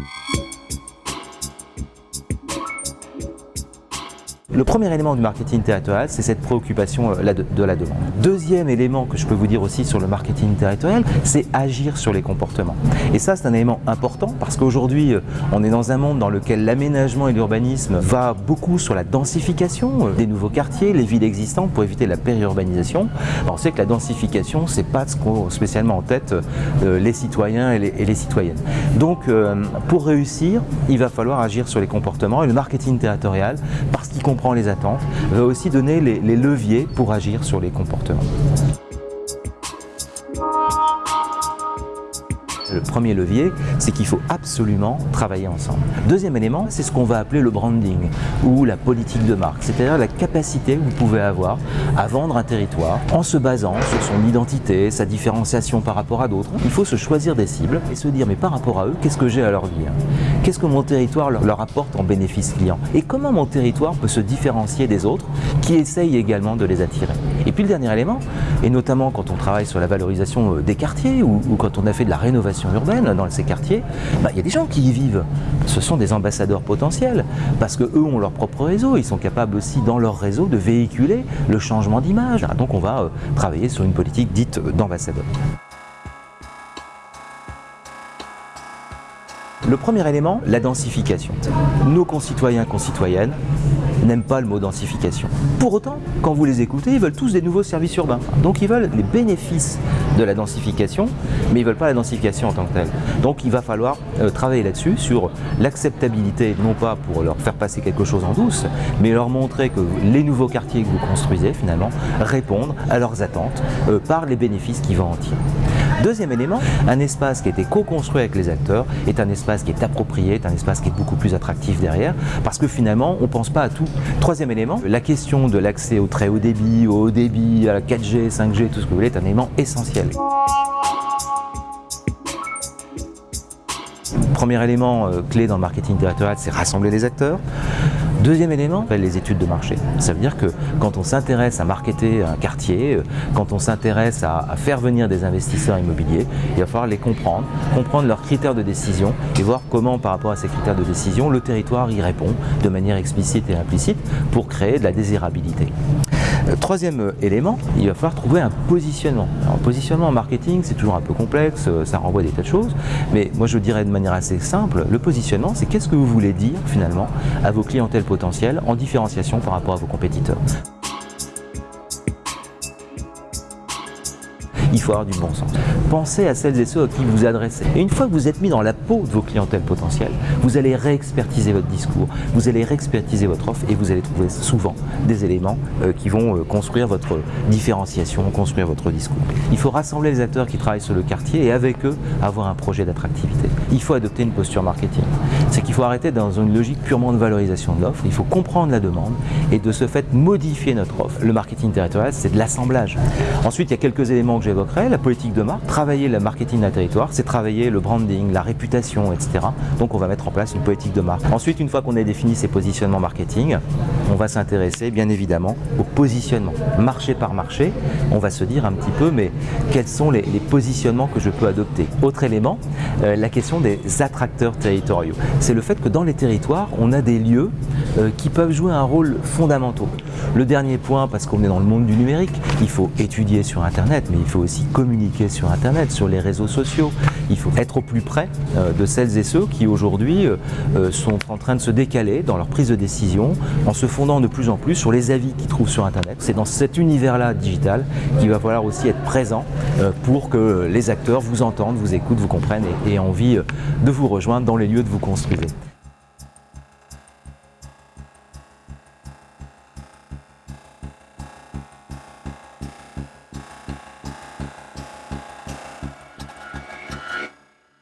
Thank you. Le premier élément du marketing territorial, c'est cette préoccupation euh, de la demande. Deuxième élément que je peux vous dire aussi sur le marketing territorial, c'est agir sur les comportements. Et ça, c'est un élément important parce qu'aujourd'hui, euh, on est dans un monde dans lequel l'aménagement et l'urbanisme va beaucoup sur la densification euh, des nouveaux quartiers, les villes existantes pour éviter la périurbanisation. on sait que la densification, c'est pas ce qu'ont spécialement en tête les citoyens et les, citoyennes. Donc, pour réussir, il va falloir agir sur les comportements et le marketing territorial, parce qu'il comprend les attentes, va aussi donner les, leviers pour agir sur les comportements. Le premier levier, c'est qu'il faut absolument travailler ensemble. Deuxième élément, c'est ce qu'on va appeler le branding ou la politique de marque, c'est-à-dire la capacité que vous pouvez avoir à vendre un territoire en se basant sur son identité, sa différenciation par rapport à d'autres. Il faut se choisir des cibles et se dire mais par rapport à eux, qu'est-ce que j'ai à leur dire? Qu'est-ce que mon territoire leur apporte en bénéfice client? Et comment mon territoire peut se différencier des autres qui essayent également de les attirer? Et puis le dernier élément, et notamment quand on travaille sur la valorisation euh, des quartiers ou, quand on a fait de la rénovation urbaine dans ces quartiers, bah, il y a des gens qui y vivent. Ce sont des ambassadeurs potentiels parce qu'eux ont leur propre réseau. Ils sont capables aussi dans leur réseau de véhiculer le changement d'image. Donc on va euh, travailler sur une politique dite d'ambassadeur. Le premier élément, la densification. Nos concitoyens, concitoyennes n'aiment pas le mot densification. Pour autant, quand vous les écoutez, ils veulent tous des nouveaux services urbains. Donc ils veulent les bénéfices de la densification, mais ils ne veulent pas la densification en tant que telle. Donc il va falloir euh, travailler là-dessus, sur l'acceptabilité, non pas pour leur faire passer quelque chose en douce, mais leur montrer que les nouveaux quartiers que vous construisez, finalement, répondent à leurs attentes euh, par les bénéfices qu'ils vont en tirer. Deuxième élément, un espace qui a été co-construit avec les acteurs est un espace qui est approprié, est un espace qui est beaucoup plus attractif derrière, parce que finalement, on ne pense pas à tout. Troisième élément, la question de l'accès au très haut débit, au haut débit, à la 4G, 5G, tout ce que vous voulez, est un élément essentiel. Premier élément euh, clé dans le marketing territorial, c'est rassembler les acteurs. Deuxième élément, les études de marché. Ça veut dire que quand on s'intéresse à marketer un quartier, euh, quand on s'intéresse à, faire venir des investisseurs immobiliers, il va falloir les comprendre, comprendre leurs critères de décision et voir comment par rapport à ces critères de décision, le territoire y répond de manière explicite et implicite pour créer de la désirabilité. Euh, troisième euh, élément, il va falloir trouver un positionnement. Alors, positionnement en marketing, c'est toujours un peu complexe, euh, ça renvoie des tas de choses, mais moi je dirais de manière assez simple, le positionnement, c'est qu'est-ce que vous voulez dire finalement à vos clientèles potentielles en différenciation par rapport à vos compétiteurs? Il faut avoir du bon sens. Pensez à celles et ceux à qui vous adressez. Et une fois que vous êtes mis dans la peau de vos clientèles potentielles, vous allez réexpertiser votre discours, vous allez réexpertiser votre offre et vous allez trouver souvent des éléments euh, qui vont euh, construire votre différenciation, construire votre discours. Il faut rassembler les acteurs qui travaillent sur le quartier et avec eux avoir un projet d'attractivité. Il faut adopter une posture marketing. C'est qu'il faut arrêter dans une logique purement de valorisation de l'offre, il faut comprendre la demande et de ce fait modifier notre offre. Le marketing territorial, c'est de l'assemblage. Ensuite, il y a quelques éléments que j'évoque la politique de marque, travailler le marketing d'un territoire, c'est travailler le branding, la réputation, etc. Donc on va mettre en place une politique de marque. Ensuite, une fois qu'on a défini ces positionnements marketing, on va s'intéresser bien évidemment au positionnement. Marché par marché, on va se dire un petit peu, mais quels sont les, positionnements que je peux adopter? Autre élément, euh, la question des attracteurs territoriaux. C'est le fait que dans les territoires, on a des lieux euh, qui peuvent jouer un rôle fondamental. Le dernier point, parce qu'on est dans le monde du numérique, il faut étudier sur Internet, mais il faut aussi communiquer sur Internet, sur les réseaux sociaux. Il faut être au plus près euh, de celles et ceux qui aujourd'hui euh, sont en train de se décaler dans leur prise de décision en se fondant de plus en plus sur les avis qu'ils trouvent sur Internet. C'est dans cet univers-là digital qu'il va falloir aussi être présent pour que les acteurs vous entendent, vous écoutent, vous comprennent et aient envie de vous rejoindre dans les lieux de vous construire. Bizi.